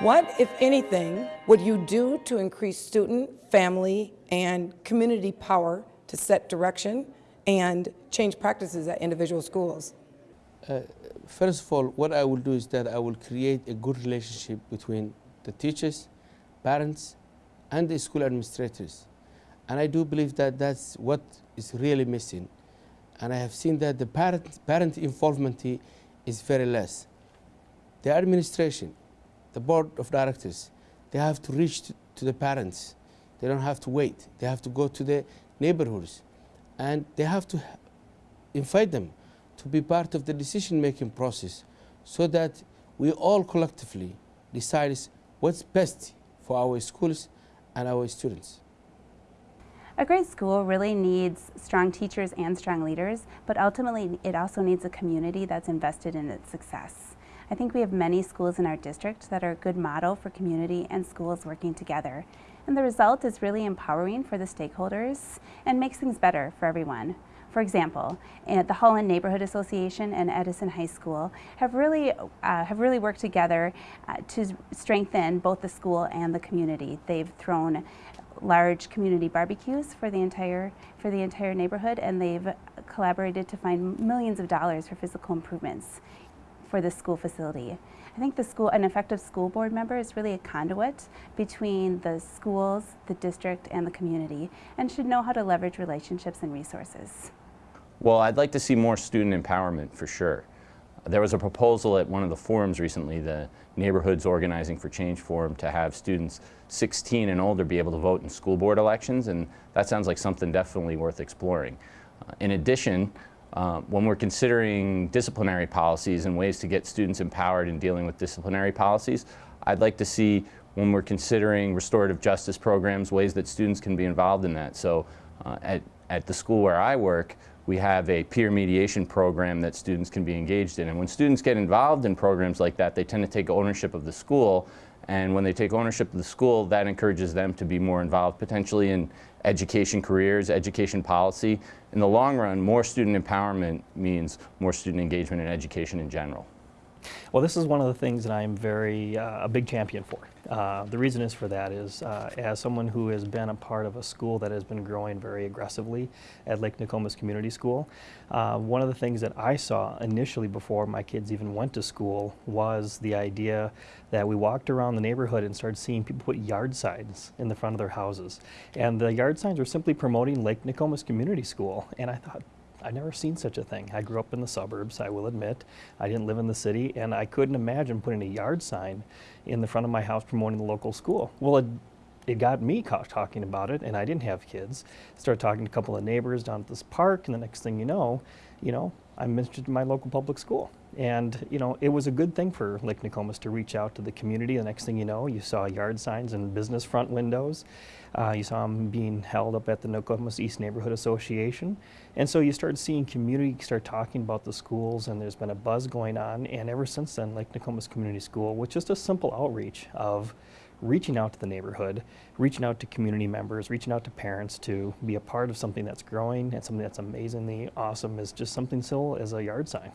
What, if anything, would you do to increase student, family, and community power to set direction and change practices at individual schools? Uh, first of all, what I will do is that I will create a good relationship between the teachers, parents, and the school administrators. And I do believe that that's what is really missing. And I have seen that the parent, parent involvement is very less. The administration, the board of directors, they have to reach to, the parents. They don't have to wait. They have to go to the neighborhoods and they have to invite them to be part of the decision-making process so that we all collectively decide what's best for our schools and our students. A great school really needs strong teachers and strong leaders, but ultimately it also needs a community that's invested in its success. I think we have many schools in our district that are a good model for community and schools working together. And the result is really empowering for the stakeholders and makes things better for everyone. For example, the Holland Neighborhood Association and Edison High School have really, uh, have really worked together uh, to strengthen both the school and the community. They've thrown large community barbecues for the entire for the entire neighborhood and they've collaborated to find millions of dollars for physical improvements for the school facility. I think the school, an effective school board member is really a conduit between the schools, the district, and the community, and should know how to leverage relationships and resources. Well, I'd like to see more student empowerment for sure. There was a proposal at one of the forums recently, the Neighborhoods Organizing for Change Forum, to have students 16 and older be able to vote in school board elections, and that sounds like something definitely worth exploring. Uh, in addition, uh, when we're considering disciplinary policies and ways to get students empowered in dealing with disciplinary policies, I'd like to see when we're considering restorative justice programs, ways that students can be involved in that. So uh, at, at the school where I work, we have a peer mediation program that students can be engaged in. And when students get involved in programs like that, they tend to take ownership of the school. And when they take ownership of the school, that encourages them to be more involved potentially in education careers, education policy. In the long run, more student empowerment means more student engagement in education in general. Well, this is one of the things that I'm very, uh, a big champion for. Uh, the reason is for that is, uh, as someone who has been a part of a school that has been growing very aggressively at Lake Nokomis Community School, uh, one of the things that I saw initially before my kids even went to school was the idea that we walked around the neighborhood and started seeing people put yard signs in the front of their houses. And the yard signs were simply promoting Lake Nokomis Community School. And I thought, I've never seen such a thing. I grew up in the suburbs, I will admit. I didn't live in the city, and I couldn't imagine putting a yard sign in the front of my house promoting the local school. Well, it, it got me talking about it, and I didn't have kids. Started talking to a couple of neighbors down at this park, and the next thing you know, you know, I'm mentioned my local public school. And, you know, it was a good thing for Lake Nokomis to reach out to the community. The next thing you know, you saw yard signs and business front windows. Uh, you saw them being held up at the Nokomis East Neighborhood Association. And so you started seeing community start talking about the schools and there's been a buzz going on. And ever since then, Lake Nokomis Community School, with just a simple outreach of reaching out to the neighborhood, reaching out to community members, reaching out to parents to be a part of something that's growing and something that's amazingly awesome is just something simple as a yard sign.